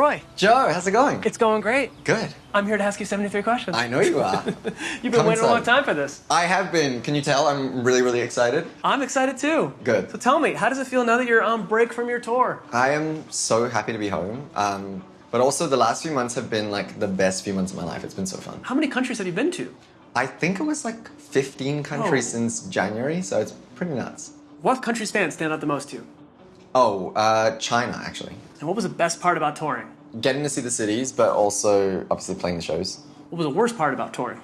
Troye. Joe, how's it going? It's going great. good. I'm here to ask you 73 questions. I know you are. You've been Come waiting a long time for this. I have been. Can you tell? I'm really, really excited. I'm excited too. Good. So tell me, how does it feel now that you're on break from your tour? I am so happy to be home. Um, but also, the last few months have been like the best few months of my life. It's been so fun. How many countries have you been to? I think it was like 15 countries Oh. since January, so it's pretty nuts. What country's fans stand out the most to you? Oh, uh, China, actually. And what was the best part about touring? Getting to see the cities, but also obviously playing the shows. What was the worst part about touring?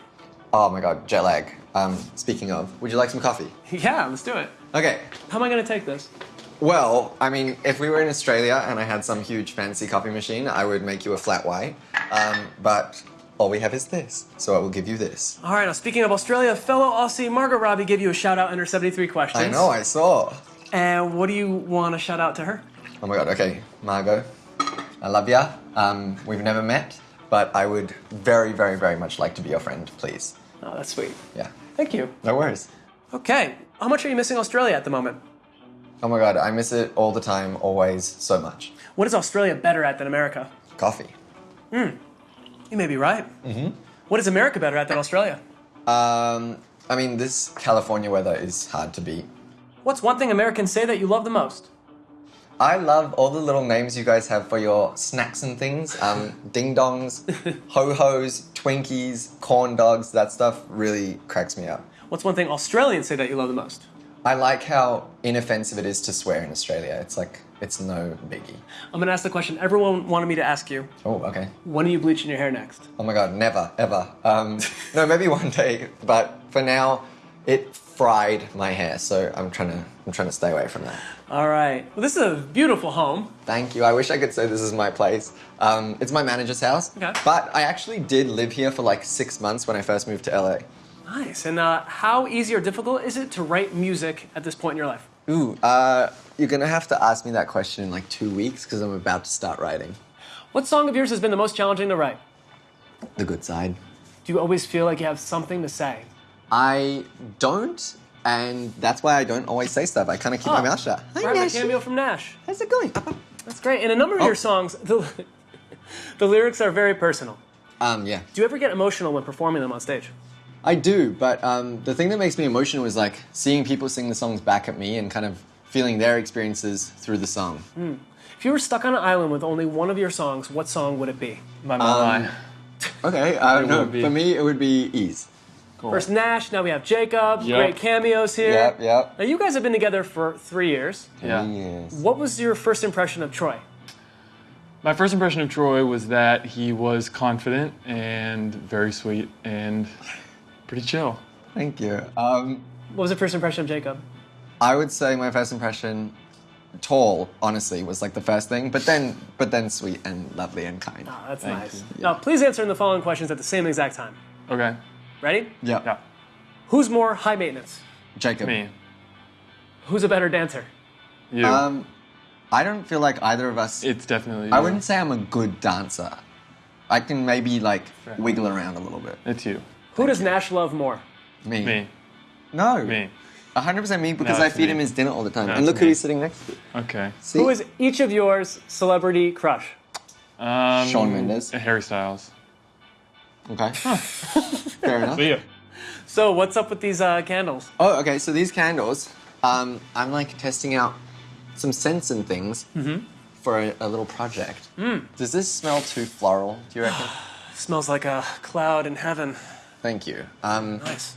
Oh my god, jet lag. Um, speaking of, would you like some coffee? Yeah, let's do it. Okay. How am I going to take this? Well, I mean, if we were in Australia and I had some huge fancy coffee machine, I would make you a flat white. Um, but all we have is this, so I will give you this. All right, now speaking of Australia, fellow Aussie Margot Robbie gave you a shout out in her 73 questions. I know, I saw. And what do you want to shout out to her? Oh my god, okay, Margot, I love ya. Um, we've never met, but I would very, very, very much like to be your friend, please. Oh, that's sweet. Yeah, Thank you. no worries. Okay, how much are you missing Australia at the moment? Oh my god, I miss it all the time, always, so much. What is Australia better at than America? Coffee. Hmm. You may be right. Mm-hmm. What is America better at than Australia? Um, I mean, this California weather is hard to beat. What's one thing Americans say that you love the most? I love all the little names you guys have for your snacks and things. Um, ding dongs, ho hos, Twinkies, corn dogs. That stuff really cracks me up. What's one thing Australians say that you love the most? I like how inoffensive it is to swear in Australia. It's like it's no biggie. I'm gonna ask the question everyone wanted me to ask you. Oh, okay. When are you bleaching your hair next? Oh my god, never, ever. Um, no, maybe one day, but for now, it fried my hair, so I'm trying to I'm trying to stay away from that. All right. Well, this is a beautiful home. Thank you. I wish I could say this is my place. Um, it's my manager's house. Okay. But I actually did live here for like six months when I first moved to LA. Nice. And uh, how easy or difficult is it to write music at this point in your life? Ooh, uh, you're gonna have to ask me that question in like two weeks because I'm about to start writing. What song of yours has been the most challenging to write? The good side. Do you always feel like you have something to say? I don't, and that's why I don't always say stuff. I kind of keep my Oh, mouth shut. Hi, Right, my Nash. cameo from Nash. How's it going? That's great. In a number of Oh. your songs, the, the lyrics are very personal. Um, yeah. Do you ever get emotional when performing them on stage? I do, but um, the thing that makes me emotional is like seeing people sing the songs back at me and kind of feeling their experiences through the song. If you were stuck on an island with only one of your songs, what song would it be? My my. Okay, uh, It no, would be- for me it would be ease. Cool. First Nash, now we have Jacob. Yep. Great cameos here. Yep, yep. Now you guys have been together for three years. Yeah. Yes. What was your first impression of Troye? My first impression of Troye was that he was confident and very sweet and pretty chill. Thank you. Um, What was the first impression of Jacob? I would say my first impression, tall, honestly, was like the first thing, but then, but then sweet and lovely and kind. Oh, that's Thank nice. you. Now, please answer in the following questions at the same exact time. Okay. Ready? Yeah. Yeah. Who's more high maintenance? Jacob. Me. Who's a better dancer? You. Um, I don't feel like either of us. it's definitely. I wouldn't say I'm a good dancer. I can maybe like wiggle around a little bit. It's you. Who does Nash love more? Me. Me. No. Me. 100% me because No, I feed me. him his dinner all the time. No, and it's look who me. he's sitting next to. Okay. See? Who is each of yours celebrity crush? Um, Shawn Mendes. Harry Styles. Okay. Fair enough. But yeah. So, what's up with these uh, candles? Oh, okay. So these candles, um, I'm like testing out some scents and things for a, a little project. Does this smell too floral? Do you reckon? Smells like a cloud in heaven. Thank you. Um, Nice.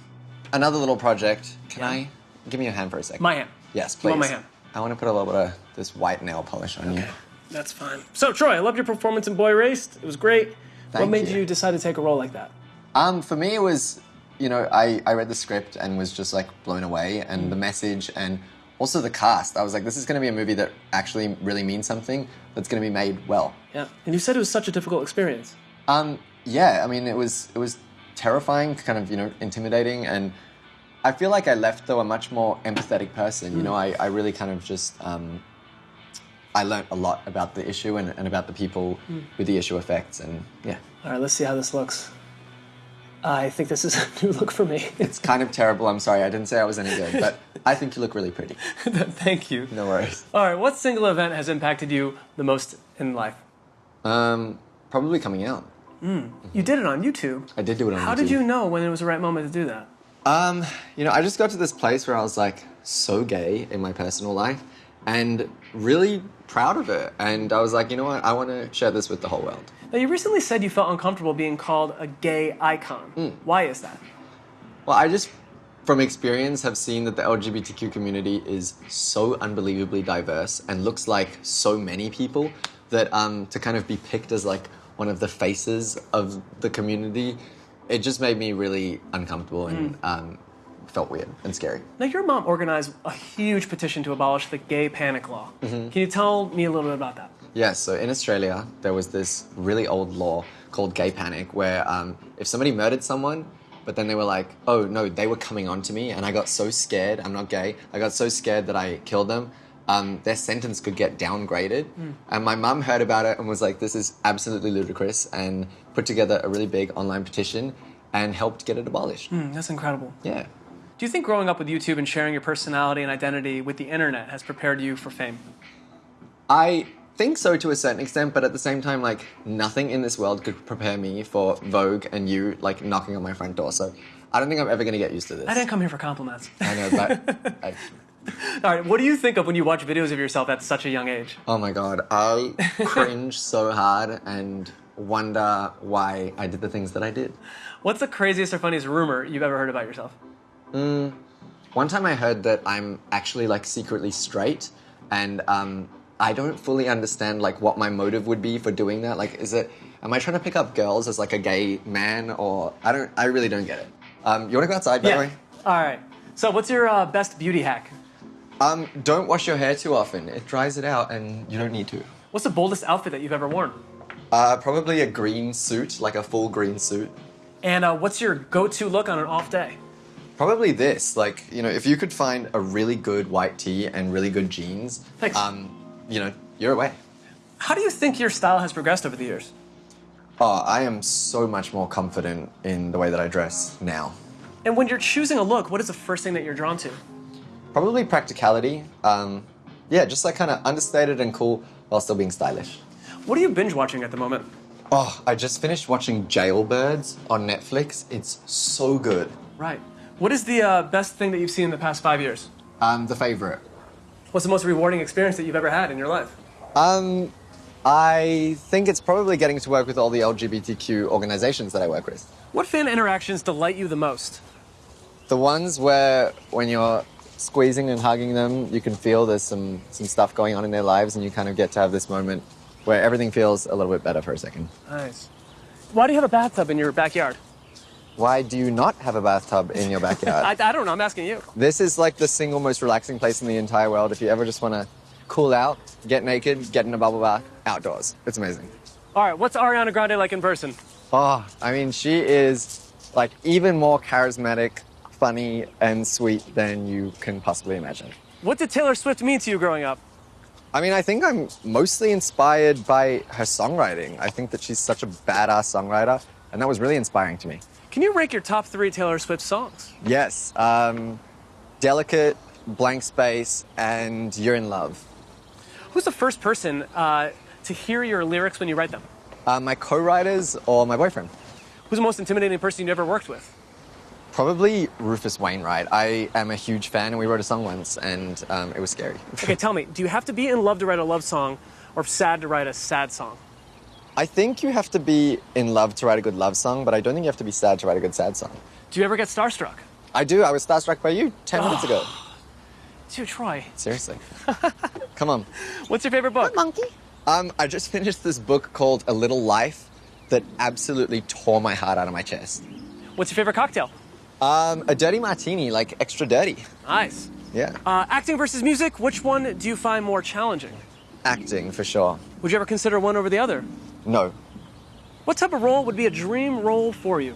another little project. Can Yeah. I give me your hand for a second? My hand. Yes, You please. want my hand? I want to put a little bit of this white nail polish on you. That's fine. So, Troye, I loved your performance in Boy Erased. It was great. What made you. you decide to take a role like that? Um, for me, it was, you know, I, I read the script and was just like blown away, and the message, and also the cast. I was like, this is going to be a movie that actually really means something. That's going to be made well. Yeah. And you said it was such a difficult experience. Um, yeah, I mean, it was it was terrifying, kind of, you know, intimidating, and I feel like I left though a much more empathetic person. You know, I, I really kind of just um, I learned a lot about the issue and, and about the people with the issue affects, and yeah, All right, let's see how this looks. I think this is a new look for me. it's kind of terrible. I'm sorry, I didn't say I was any good, but I think you look really pretty. Thank you. No worries. All right, what single event has impacted you the most in life? Um, probably coming out. You did it on YouTube. I did do it on How YouTube. How did you know when it was the right moment to do that? Um, you know, I just got to this place where I was like so gay in my personal life and really proud of it. And I was like, you know what? I want to share this with the whole world. Now, you recently said you felt uncomfortable being called a gay icon. Hmm. Why is that? Well, I just, from experience, have seen that the LGBTQ community is so unbelievably diverse and looks like so many people that um, to kind of be picked as like one of the faces of the community, it just made me really uncomfortable and um, felt weird and scary. Now, your mom organized a huge petition to abolish the gay panic law. Mm-hmm. Can you tell me a little bit about that? Yeah, so in Australia, there was this really old law called gay panic where um, if somebody murdered someone, but then they were like, oh no, they were coming on to me, and I got so scared, I'm not gay, I got so scared that I killed them, um, their sentence could get downgraded. And my mum heard about it and was like, this is absolutely ludicrous, and put together a really big online petition and helped get it abolished. Hmm, that's incredible. Yeah. Do you think growing up with YouTube and sharing your personality and identity with the internet has prepared you for fame? I think so to a certain extent, but at the same time, like nothing in this world could prepare me for Vogue and you like knocking on my front door. So I don't think I'm ever going to get used to this. I didn't come here for compliments. I know, but I, All right, what do you think of when you watch videos of yourself at such a young age? oh my god, I cringe so hard and wonder why I did the things that I did. What's the craziest or funniest rumor you've ever heard about yourself? One time I heard that I'm actually like secretly straight, and um, I don't fully understand like what my motive would be for doing that. Like, is it am I trying to pick up girls as like a gay man, or I don't? I really don't get it. Um, you want to go outside, by the way? All right. So, what's your uh, best beauty hack? Um, don't wash your hair too often. It dries it out, and you don't need to. What's the boldest outfit that you've ever worn? Uh, probably a green suit, like a full green suit. And uh, what's your go-to look on an off day? Probably this, like you know, if you could find a really good white tee and really good jeans, Thanks. um, you know, you're away. How do you think your style has progressed over the years? Oh, I am so much more confident in the way that I dress now. And when you're choosing a look, what is the first thing that you're drawn to? Probably practicality. Um, yeah, just like kind of understated and cool while still being stylish. What are you binge watching at the moment? Oh, I just finished watching Jailbirds on Netflix. It's so good. Right. What is the uh, best thing that you've seen in the past five years? Um, the favorite. What's the most rewarding experience that you've ever had in your life? Um, I think it's probably getting to work with all the LGBTQ organizations that I work with. What fan interactions delight you the most? The ones where when you're squeezing and hugging them, you can feel there's some, some stuff going on in their lives, and you kind of get to have this moment where everything feels a little bit better for a second. Nice. Why do you have a bathtub in your backyard? Why do you not have a bathtub in your backyard? I, I don't know. I'm asking you. this is like the single most relaxing place in the entire world. If you ever just want to cool out, get naked, get in a bubble bath, outdoors. It's amazing. All right. What's Ariana Grande like in person? Oh, I mean, she is like even more charismatic, funny, and sweet than you can possibly imagine. What did Taylor Swift mean to you growing up? I mean, I think I'm mostly inspired by her songwriting. I think that she's such a badass songwriter, and that was really inspiring to me. Can you rank your top three Taylor Swift songs? Yes, um, Delicate, Blank Space, and You're in Love. Who's the first person uh, to hear your lyrics when you write them? Uh, my co-writers or my boyfriend? Who's the most intimidating person you've ever worked with? Probably Rufus Wainwright. I am a huge fan, and we wrote a song once, and um, it was scary. Okay, tell me, do you have to be in love to write a love song or sad to write a sad song? I think you have to be in love to write a good love song, but I don't think you have to be sad to write a good sad song. Do you ever get starstruck? I do. I was starstruck by you 10 minutes ago. Dude, Troye, Seriously. Come on. what's your favorite book? Monkey. Um, I just finished this book called A Little Life that absolutely tore my heart out of my chest. What's your favorite cocktail? Um, a dirty martini, like extra dirty. Nice. Yeah. Uh, acting versus music, which one do you find more challenging? Acting, for sure. Would you ever consider one over the other? No. What type of role would be a dream role for you?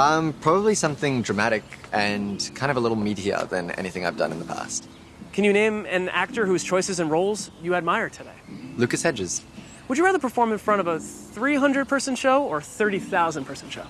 Um, probably something dramatic and kind of a little meatier than anything I've done in the past. Can you name an actor whose choices and roles you admire today? Lucas Hedges. Would you rather perform in front of a 300 person show or 30,000 person show?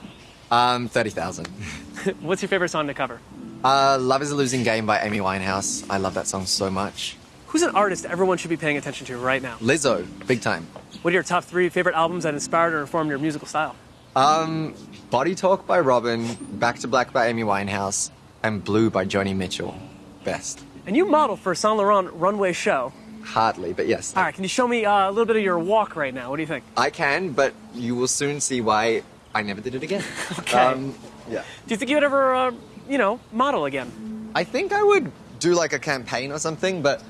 Um, 30,000. What's your favorite song to cover? Uh, Love is a Losing Game by Amy Winehouse. I love that song so much. Who's an artist everyone should be paying attention to right now? Lizzo, big time. What are your top three favorite albums that inspired or informed your musical style? Um, Body Talk by Robyn, Back to Black by Amy Winehouse, and Blue by Joni Mitchell. Best. And you model for a Saint Laurent runway show. Hardly, but yes. All right, can you show me uh, a little bit of your walk right now? What do you think? I can, but you will soon see why I never did it again. Okay. Um, yeah. Do you think you would ever, uh, you know, model again? I think I would do like a campaign or something, but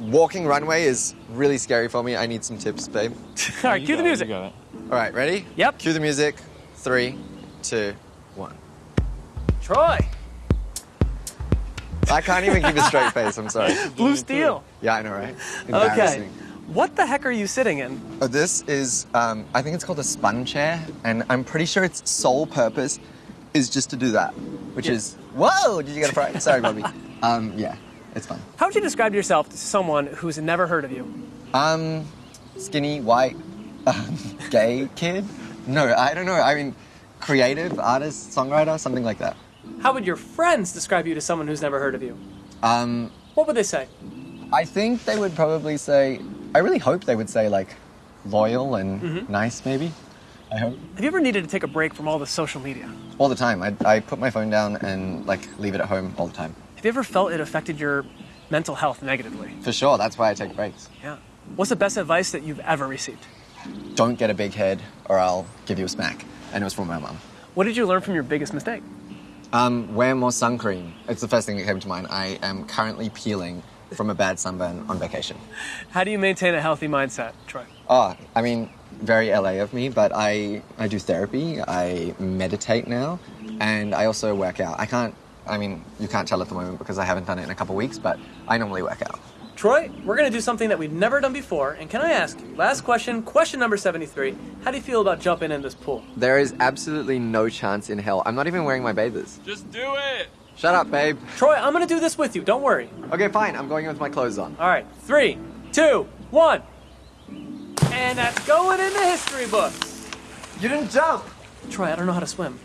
walking runway is really scary for me. I need some tips, babe. All right, cue the got it, music. Got it. All right, ready? Yep. Cue the music. Three, two, one. Troye, I can't even keep a straight face. I'm sorry. Blue Steel. Yeah, I know, right? Okay. What the heck are you sitting in? Oh, this is, um, I think it's called a spun chair, and I'm pretty sure its sole purpose is just to do that, which Yeah. is, whoa, did you get a fright? Sorry, Bobby. Um, yeah, it's fun. How would you describe yourself to someone who's never heard of you? Um, skinny, white, um, gay kid? No, I don't know. I mean, creative, artist, songwriter, something like that. How would your friends describe you to someone who's never heard of you? Um, What would they say? I think they would probably say, I really hope they would say, like, loyal and Mm-hmm. nice, maybe. I hope. Have you ever needed to take a break from all the social media? All the time. I, I put my phone down and, like, leave it at home all the time. Have you ever felt it affected your mental health negatively? For sure, that's why I take breaks. Yeah. What's the best advice that you've ever received? Don't get a big head or I'll give you a smack. And it was from my mum. What did you learn from your biggest mistake? Um, wear more sun cream. It's the first thing that came to mind. I am currently peeling from a bad sunburn on vacation. How do you maintain a healthy mindset, Troye? Oh, I mean, very LA of me, but I, I do therapy, I meditate now, and I also work out. I can't, I mean, you can't tell at the moment because I haven't done it in a couple weeks, but I normally work out. Troye, we're going to do something that we've never done before. And can I ask you, last question, question number 73, how do you feel about jumping in this pool? There is absolutely no chance in hell. I'm not even wearing my bathers. Just do it. Shut up, babe. Troye, I'm going to do this with you. Don't worry. Okay, fine. I'm going in with my clothes on. All right, three, two, one. And that's going in the history books. You didn't jump. Troye, I don't know how to swim.